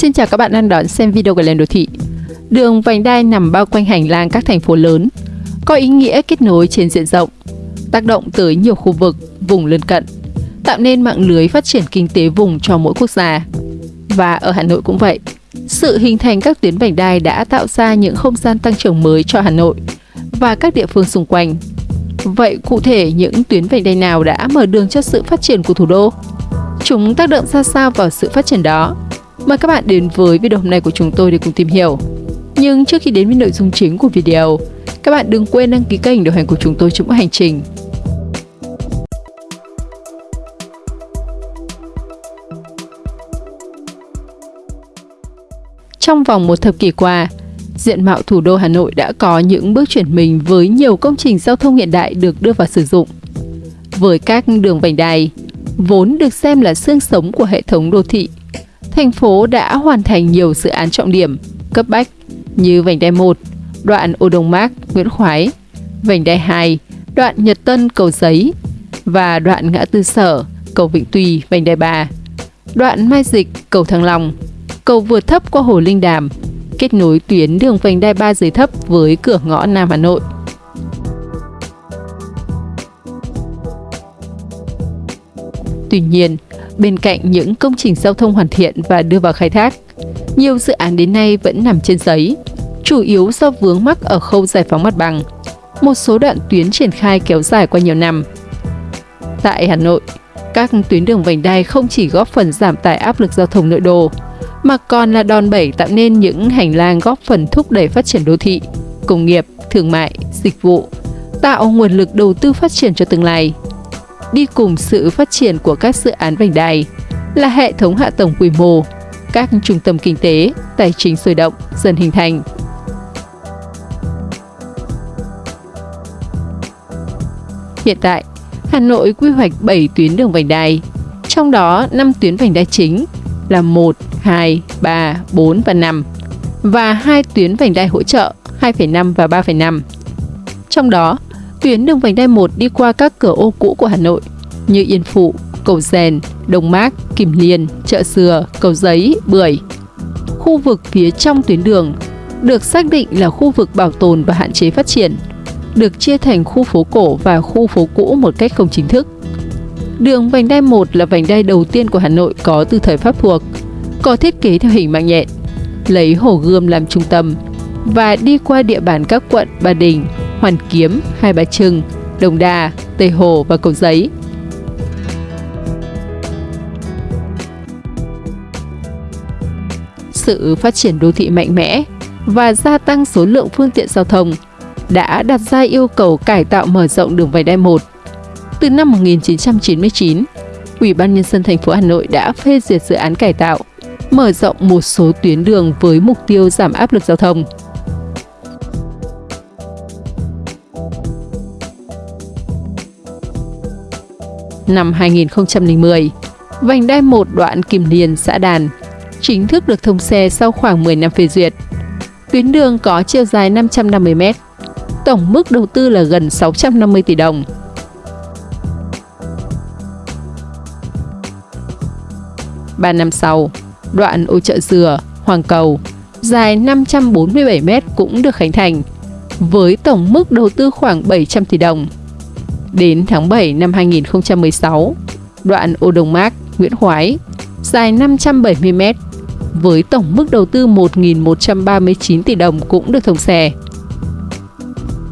Xin chào các bạn đang đón xem video của Lên Đô Thị. Đường vành đai nằm bao quanh hành lang các thành phố lớn, có ý nghĩa kết nối trên diện rộng, tác động tới nhiều khu vực, vùng lân cận, tạo nên mạng lưới phát triển kinh tế vùng cho mỗi quốc gia. Và ở Hà Nội cũng vậy. Sự hình thành các tuyến vành đai đã tạo ra những không gian tăng trưởng mới cho Hà Nội và các địa phương xung quanh. Vậy cụ thể những tuyến vành đai nào đã mở đường cho sự phát triển của thủ đô? Chúng tác động ra sao vào sự phát triển đó? Mời các bạn đến với video hôm nay của chúng tôi để cùng tìm hiểu. Nhưng trước khi đến với nội dung chính của video, các bạn đừng quên đăng ký kênh đồng hành của chúng tôi trong mỗi hành trình. Trong vòng một thập kỷ qua, diện mạo thủ đô Hà Nội đã có những bước chuyển mình với nhiều công trình giao thông hiện đại được đưa vào sử dụng. Với các đường vành đai, vốn được xem là xương sống của hệ thống đô thị, thành phố đã hoàn thành nhiều dự án trọng điểm, cấp bách như vành đai 1, đoạn Ô Đông Mác, Nguyễn Khoái, vành đai 2, đoạn Nhật Tân, Cầu Giấy và đoạn ngã tư Sở, cầu Vĩnh Tuy, vành đai 3, đoạn Mai Dịch, cầu Thăng Long, cầu vượt thấp qua Hồ Linh Đàm, kết nối tuyến đường vành đai 3 dưới thấp với cửa ngõ Nam Hà Nội. Tuy nhiên, bên cạnh những công trình giao thông hoàn thiện và đưa vào khai thác, nhiều dự án đến nay vẫn nằm trên giấy, chủ yếu do vướng mắc ở khâu giải phóng mặt bằng. Một số đoạn tuyến triển khai kéo dài qua nhiều năm. Tại Hà Nội, các tuyến đường vành đai không chỉ góp phần giảm tải áp lực giao thông nội đô, mà còn là đòn bẩy tạo nên những hành lang góp phần thúc đẩy phát triển đô thị, công nghiệp, thương mại, dịch vụ, tạo nguồn lực đầu tư phát triển cho tương lai. Đi cùng sự phát triển của các dự án vành đai là hệ thống hạ tầng quy mô, các trung tâm kinh tế, tài chính sôi động dần hình thành. Hiện tại, Hà Nội quy hoạch 7 tuyến đường vành đai, trong đó 5 tuyến vành đai chính là 1, 2, 3, 4 và 5 và hai tuyến vành đai hỗ trợ 2,5 và 3,5. Trong đó, tuyến đường vành đai 1 đi qua các cửa ô cũ của Hà Nội như Yên Phụ, Cầu Rèn, Đồng Mác, Kim Liên, Chợ Dừa, Cầu Giấy, Bưởi. Khu vực phía trong tuyến đường được xác định là khu vực bảo tồn và hạn chế phát triển, được chia thành khu phố cổ và khu phố cũ một cách không chính thức. Đường vành đai 1 là vành đai đầu tiên của Hà Nội có từ thời Pháp thuộc, có thiết kế theo hình mạng nhện, lấy Hồ Gươm làm trung tâm và đi qua địa bàn các quận Ba Đình, Hoàn Kiếm, Hai Bà Trưng, Đồng Đa, Tây Hồ và Cầu Giấy. Sự phát triển đô thị mạnh mẽ và gia tăng số lượng phương tiện giao thông đã đặt ra yêu cầu cải tạo mở rộng đường vành đai 1. Từ năm 1999, Ủy ban nhân dân thành phố Hà Nội đã phê duyệt dự án cải tạo, mở rộng một số tuyến đường với mục tiêu giảm áp lực giao thông. Năm 2010, vành đai 1 đoạn Kim Liên, xã Đàn chính thức được thông xe sau khoảng 10 năm phê duyệt. Tuyến đường có chiều dài 550 m, tổng mức đầu tư là gần 650 tỷ đồng. Ba năm sau, đoạn ô chợ dừa, Hoàng Cầu, dài 547 m cũng được khánh thành, với tổng mức đầu tư khoảng 700 tỷ đồng. Đến tháng 7 năm 2016, đoạn ô Đồng Mác, Nguyễn Khoái, dài 570 m, với tổng mức đầu tư 1.139 tỷ đồng cũng được thông xe.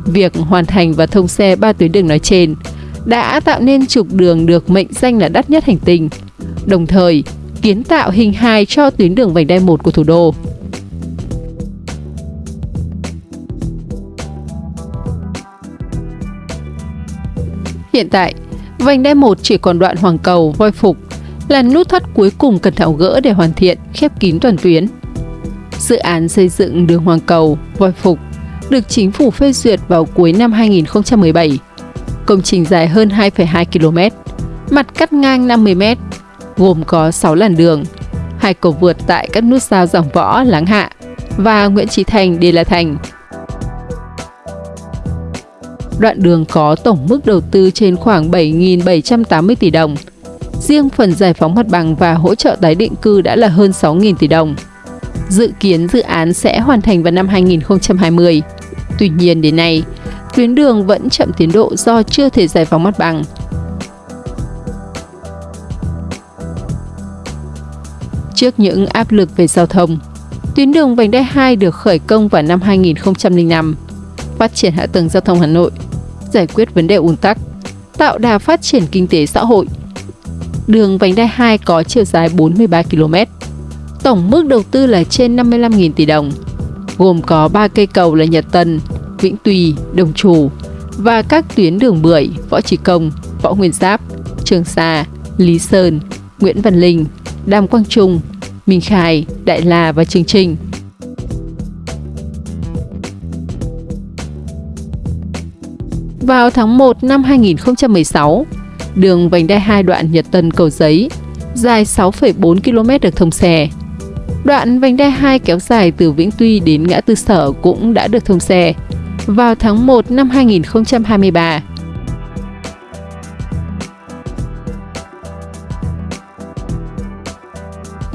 Việc hoàn thành và thông xe ba tuyến đường nói trên đã tạo nên trục đường được mệnh danh là đắt nhất hành tinh, đồng thời kiến tạo hình hài cho tuyến đường vành đai 1 của thủ đô. Hiện tại, vành đai 1 chỉ còn đoạn Hoàng Cầu, Voi Phục là nút thắt cuối cùng cần tháo gỡ để hoàn thiện, khép kín toàn tuyến. Dự án xây dựng đường Hoàng Cầu, Voi Phục được chính phủ phê duyệt vào cuối năm 2017. Công trình dài hơn 2,2 km, mặt cắt ngang 50 m, gồm có 6 làn đường, hai cầu vượt tại các nút giao Giảng Võ, Láng Hạ và Nguyễn Trí Thành, Đề La Thành. Đoạn đường có tổng mức đầu tư trên khoảng 7.780 tỷ đồng. Riêng phần giải phóng mặt bằng và hỗ trợ tái định cư đã là hơn 6.000 tỷ đồng. Dự kiến dự án sẽ hoàn thành vào năm 2020. Tuy nhiên đến nay, tuyến đường vẫn chậm tiến độ do chưa thể giải phóng mặt bằng. Trước những áp lực về giao thông, tuyến đường vành đai 2 được khởi công vào năm 2005, phát triển hạ tầng giao thông Hà Nội, giải quyết vấn đề ùn tắc, tạo đà phát triển kinh tế xã hội. Đường vành đai 2 có chiều dài 43 km, tổng mức đầu tư là trên 55.000 tỷ đồng, gồm có 3 cây cầu là Nhật Tân, Vĩnh Tùy, Đồng Trù và các tuyến đường Bưởi, Võ Trí Công, Võ Nguyên Giáp, Trường Sa, Lý Sơn, Nguyễn Văn Linh, Đàm Quang Trung, Minh Khai, Đại La và Trường Trình. Vào tháng 1 năm 2016, đường vành đai 2 đoạn Nhật Tân Cầu Giấy dài 6,4 km được thông xe. Đoạn vành đai 2 kéo dài từ Vĩnh Tuy đến ngã tư Sở cũng đã được thông xe vào tháng 1 năm 2023.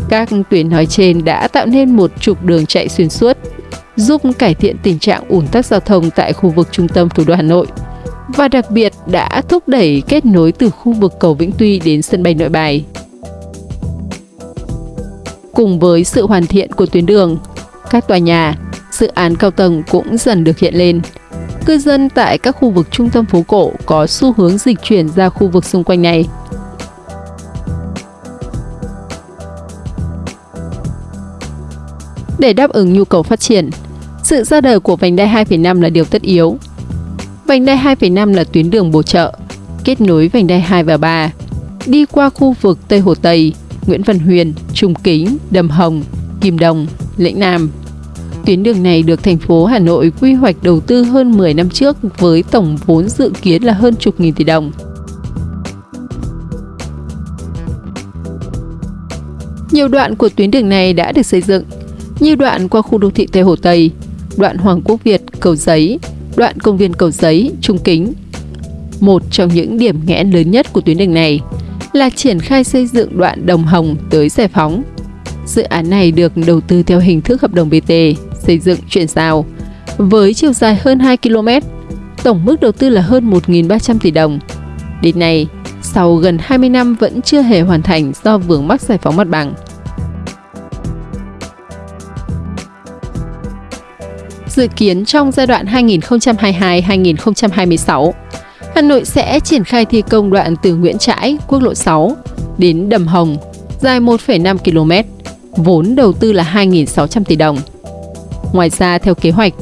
Các tuyến nói trên đã tạo nên một trục đường chạy xuyên suốt, giúp cải thiện tình trạng ủn tắc giao thông tại khu vực trung tâm thủ đô Hà Nội và đặc biệt đã thúc đẩy kết nối từ khu vực cầu Vĩnh Tuy đến sân bay Nội Bài. Cùng với sự hoàn thiện của tuyến đường, các tòa nhà, dự án cao tầng cũng dần được hiện lên. Cư dân tại các khu vực trung tâm phố cổ có xu hướng dịch chuyển ra khu vực xung quanh này. Để đáp ứng nhu cầu phát triển, sự ra đời của vành đai 2,5 là điều tất yếu. Vành đai 2,5 là tuyến đường bổ trợ, kết nối vành đai 2 và 3, đi qua khu vực Tây Hồ Tây, Nguyễn Văn Huyền, Trung Kính, Đầm Hồng, Kim Đồng, Lĩnh Nam. Tuyến đường này được thành phố Hà Nội quy hoạch đầu tư hơn 10 năm trước với tổng vốn dự kiến là hơn chục nghìn tỷ đồng. Nhiều đoạn của tuyến đường này đã được xây dựng, như đoạn qua khu đô thị Tây Hồ Tây, đoạn Hoàng Quốc Việt, Cầu Giấy, đoạn công viên Cầu Giấy, Trung Kính. Một trong những điểm nghẽn lớn nhất của tuyến đường này là triển khai xây dựng đoạn Đồng Hồng tới Giải Phóng. Dự án này được đầu tư theo hình thức hợp đồng BT, xây dựng chuyển giao, với chiều dài hơn 2 km, tổng mức đầu tư là hơn 1.300 tỷ đồng. Đến nay, sau gần 20 năm vẫn chưa hề hoàn thành do vướng mắc giải phóng mặt bằng. Dự kiến trong giai đoạn 2022-2026, Hà Nội sẽ triển khai thi công đoạn từ Nguyễn Trãi, quốc lộ 6 đến Đầm Hồng, dài 1,5 km, vốn đầu tư là 2.600 tỷ đồng. Ngoài ra, theo kế hoạch,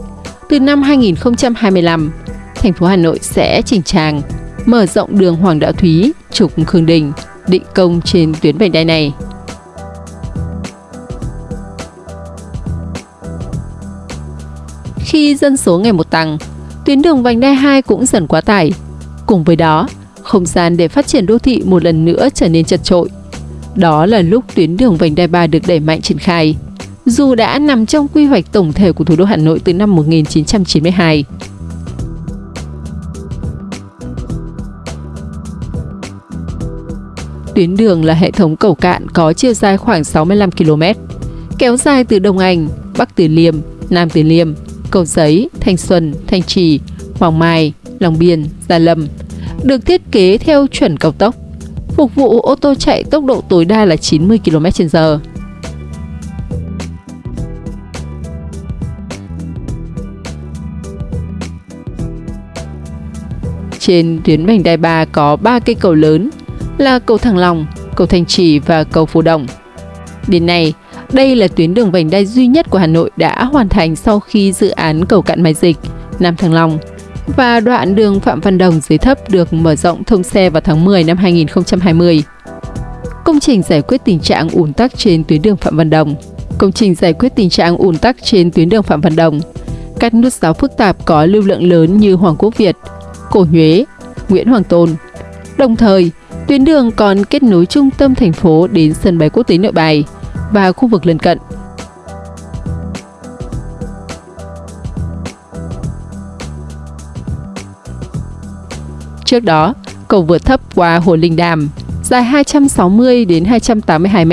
từ năm 2025, thành phố Hà Nội sẽ chỉnh trang, mở rộng đường Hoàng Đạo Thúy, trục Khương Đình, định công trên tuyến vành đai này. Khi dân số ngày một tăng, tuyến đường vành đai 2 cũng dần quá tải. Cùng với đó, không gian để phát triển đô thị một lần nữa trở nên chật trội. Đó là lúc tuyến đường vành đai 3 được đẩy mạnh triển khai, dù đã nằm trong quy hoạch tổng thể của thủ đô Hà Nội từ năm 1992. Tuyến đường là hệ thống cầu cạn có chiều dài khoảng 65 km, kéo dài từ Đông Anh, Bắc Từ Liêm, Nam Từ Liêm, Cầu Giấy, Thanh Xuân, Thanh Trì, Hoàng Mai, Long Biên, Gia Lâm, được thiết kế theo chuẩn cao tốc, phục vụ ô tô chạy tốc độ tối đa là 90 km/h. Trên tuyến vành đai 3 có 3 cây cầu lớn là cầu Thăng Long, cầu Thanh Trì và cầu Phú Đồng. Đến nay, đây là tuyến đường vành đai duy nhất của Hà Nội đã hoàn thành sau khi dự án cầu cạn Mai Dịch, Nam Thăng Long và đoạn đường Phạm Văn Đồng dưới thấp được mở rộng thông xe vào tháng 10 năm 2020. Công trình giải quyết tình trạng ùn tắc trên tuyến đường Phạm Văn Đồng Công trình giải quyết tình trạng ùn tắc trên tuyến đường Phạm Văn Đồng Các nút giáo phức tạp có lưu lượng lớn như Hoàng Quốc Việt, Cổ Nhuế, Nguyễn Hoàng Tôn. Đồng thời, tuyến đường còn kết nối trung tâm thành phố đến sân bay quốc tế Nội Bài và khu vực lân cận. Trước đó, cầu vượt thấp qua Hồ Linh Đàm dài 260 đến 282 m,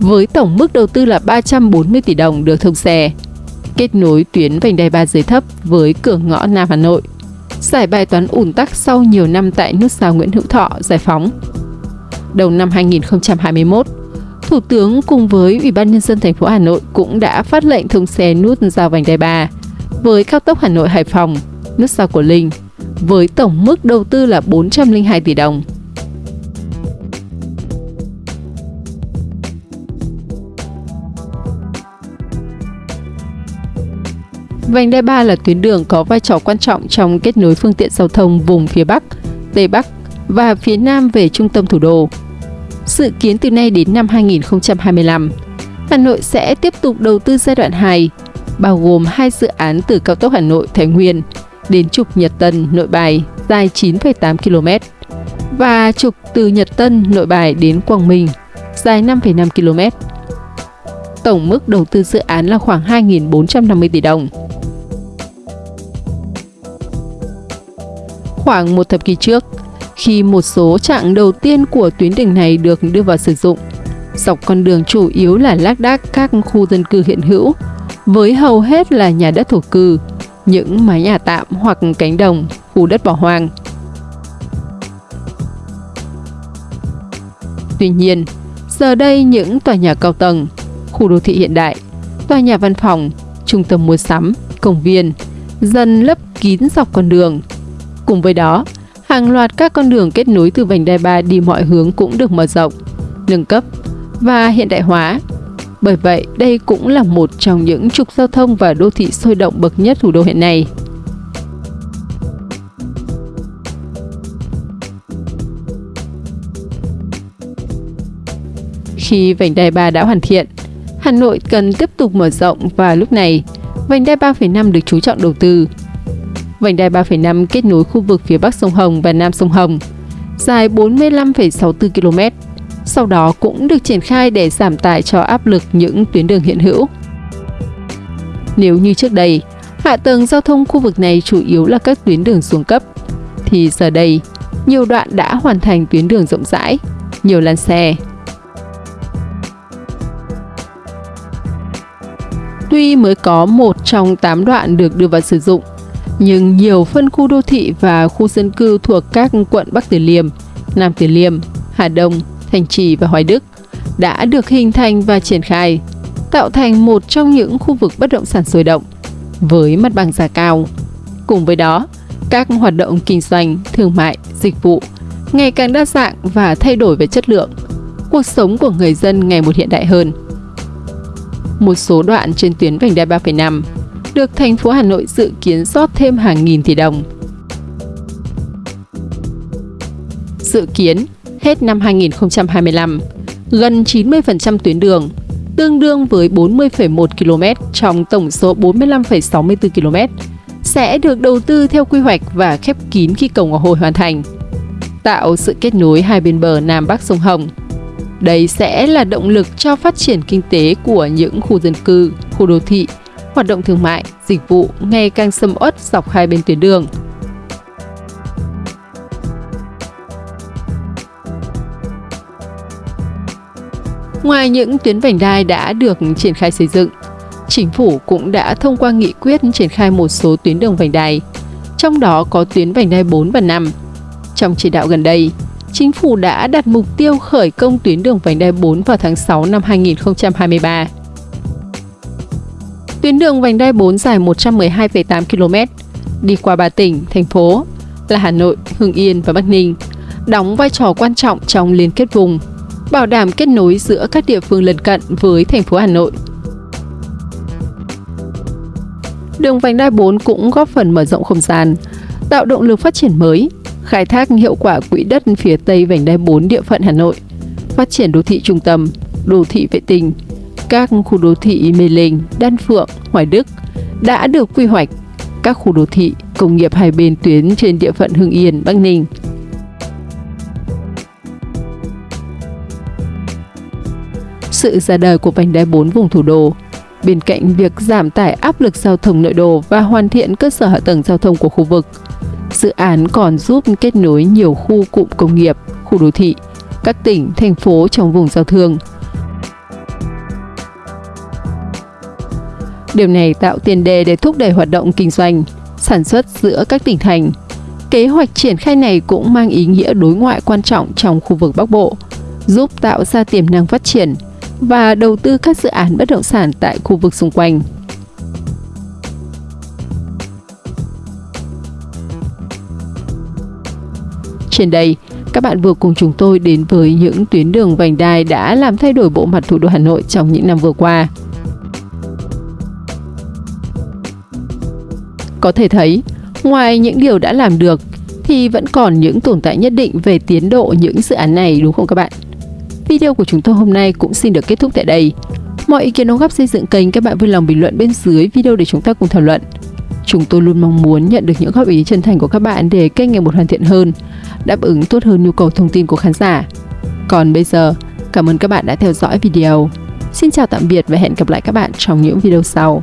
với tổng mức đầu tư là 340 tỷ đồng được thông xe, kết nối tuyến vành đai Ba dưới thấp với cửa ngõ Nam Hà Nội, giải bài toán ủn tắc sau nhiều năm tại nút giao Nguyễn Hữu Thọ, Giải phóng. Đầu năm 2021, Thủ tướng cùng với Ủy ban nhân dân thành phố Hà Nội cũng đã phát lệnh thông xe nút giao vành đai 3 với cao tốc Hà Nội Hải Phòng, nút giao của Linh với tổng mức đầu tư là 402 tỷ đồng. Vành đai 3 là tuyến đường có vai trò quan trọng trong kết nối phương tiện giao thông vùng phía Bắc, Tây Bắc và phía Nam về trung tâm thủ đô. Dự kiến từ nay đến năm 2025, Hà Nội sẽ tiếp tục đầu tư giai đoạn 2, bao gồm hai dự án từ cao tốc Hà Nội Thái Nguyên đến trục Nhật Tân Nội Bài dài 9,8 km và trục từ Nhật Tân Nội Bài đến Quảng Minh dài 5,5 km. Tổng mức đầu tư dự án là khoảng 2.450 tỷ đồng. Khoảng một thập kỷ trước, khi một số chặng đầu tiên của tuyến đường này được đưa vào sử dụng, dọc con đường chủ yếu là lác đác các khu dân cư hiện hữu, với hầu hết là nhà đất thổ cư, những mái nhà tạm hoặc cánh đồng, khu đất bỏ hoang. Tuy nhiên, giờ đây những tòa nhà cao tầng, khu đô thị hiện đại, tòa nhà văn phòng, trung tâm mua sắm, công viên dần lấp kín dọc con đường. Cùng với đó, hàng loạt các con đường kết nối từ vành đai 3 đi mọi hướng cũng được mở rộng, nâng cấp và hiện đại hóa bởi vậy, đây cũng là một trong những trục giao thông và đô thị sôi động bậc nhất thủ đô hiện nay. Khi vành đai 3 đã hoàn thiện, Hà Nội cần tiếp tục mở rộng và lúc này, vành đai 3,5 được chú trọng đầu tư. Vành đai 3,5 kết nối khu vực phía Bắc sông Hồng và Nam sông Hồng, dài 45,64 km sau đó cũng được triển khai để giảm tải cho áp lực những tuyến đường hiện hữu. Nếu như trước đây, hạ tầng giao thông khu vực này chủ yếu là các tuyến đường xuống cấp, thì giờ đây, nhiều đoạn đã hoàn thành tuyến đường rộng rãi, nhiều làn xe. Tuy mới có một trong 8 đoạn được đưa vào sử dụng, nhưng nhiều phân khu đô thị và khu dân cư thuộc các quận Bắc Từ Liêm, Nam Từ Liêm, Hà Đông, Thành Trì và Hoài Đức đã được hình thành và triển khai, tạo thành một trong những khu vực bất động sản sôi động với mặt bằng giá cao. Cùng với đó, các hoạt động kinh doanh, thương mại, dịch vụ ngày càng đa dạng và thay đổi về chất lượng. Cuộc sống của người dân ngày một hiện đại hơn. Một số đoạn trên tuyến vành đai 3,5 được thành phố Hà Nội dự kiến rót thêm hàng nghìn tỷ đồng. Dự kiến, hết năm 2025, gần 90% tuyến đường, tương đương với 40,1 km trong tổng số 45,64 km, sẽ được đầu tư theo quy hoạch và khép kín khi cầu Ngọc Hồi hoàn thành, tạo sự kết nối hai bên bờ Nam Bắc sông Hồng. Đây sẽ là động lực cho phát triển kinh tế của những khu dân cư, khu đô thị, hoạt động thương mại, dịch vụ ngày càng sầm uất dọc hai bên tuyến đường. Ngoài những tuyến vành đai đã được triển khai xây dựng, chính phủ cũng đã thông qua nghị quyết triển khai một số tuyến đường vành đai, trong đó có tuyến vành đai 4 và 5. Trong chỉ đạo gần đây, chính phủ đã đặt mục tiêu khởi công tuyến đường vành đai 4 vào tháng 6 năm 2023. Tuyến đường vành đai 4 dài 112,8 km, đi qua ba tỉnh, thành phố là Hà Nội, Hưng Yên và Bắc Ninh, đóng vai trò quan trọng trong liên kết vùng bảo đảm kết nối giữa các địa phương lân cận với thành phố Hà Nội. Đường vành đai 4 cũng góp phần mở rộng không gian, tạo động lực phát triển mới, khai thác hiệu quả quỹ đất phía Tây vành đai 4 địa phận Hà Nội, phát triển đô thị trung tâm, đô thị vệ tinh, các khu đô thị Mê Linh, Đan Phượng, Hoài Đức đã được quy hoạch, các khu đô thị, công nghiệp hai bên tuyến trên địa phận Hưng Yên, Bắc Ninh – sự ra đời của vành đai 4 vùng thủ đô. Bên cạnh việc giảm tải áp lực giao thông nội đô và hoàn thiện cơ sở hạ tầng giao thông của khu vực, dự án còn giúp kết nối nhiều khu cụm công nghiệp, khu đô thị, các tỉnh, thành phố trong vùng giao thương. Điều này tạo tiền đề để thúc đẩy hoạt động kinh doanh, sản xuất giữa các tỉnh thành. Kế hoạch triển khai này cũng mang ý nghĩa đối ngoại quan trọng trong khu vực Bắc Bộ, giúp tạo ra tiềm năng phát triển và đầu tư các dự án bất động sản tại khu vực xung quanh. Trên đây, các bạn vừa cùng chúng tôi đến với những tuyến đường vành đai đã làm thay đổi bộ mặt thủ đô Hà Nội trong những năm vừa qua. Có thể thấy, ngoài những điều đã làm được thì vẫn còn những tồn tại nhất định về tiến độ những dự án này đúng không các bạn? Video của chúng tôi hôm nay cũng xin được kết thúc tại đây. Mọi ý kiến đóng góp xây dựng kênh các bạn vui lòng bình luận bên dưới video để chúng ta cùng thảo luận. Chúng tôi luôn mong muốn nhận được những góp ý chân thành của các bạn để kênh ngày một hoàn thiện hơn, đáp ứng tốt hơn nhu cầu thông tin của khán giả. Còn bây giờ, cảm ơn các bạn đã theo dõi video. Xin chào tạm biệt và hẹn gặp lại các bạn trong những video sau.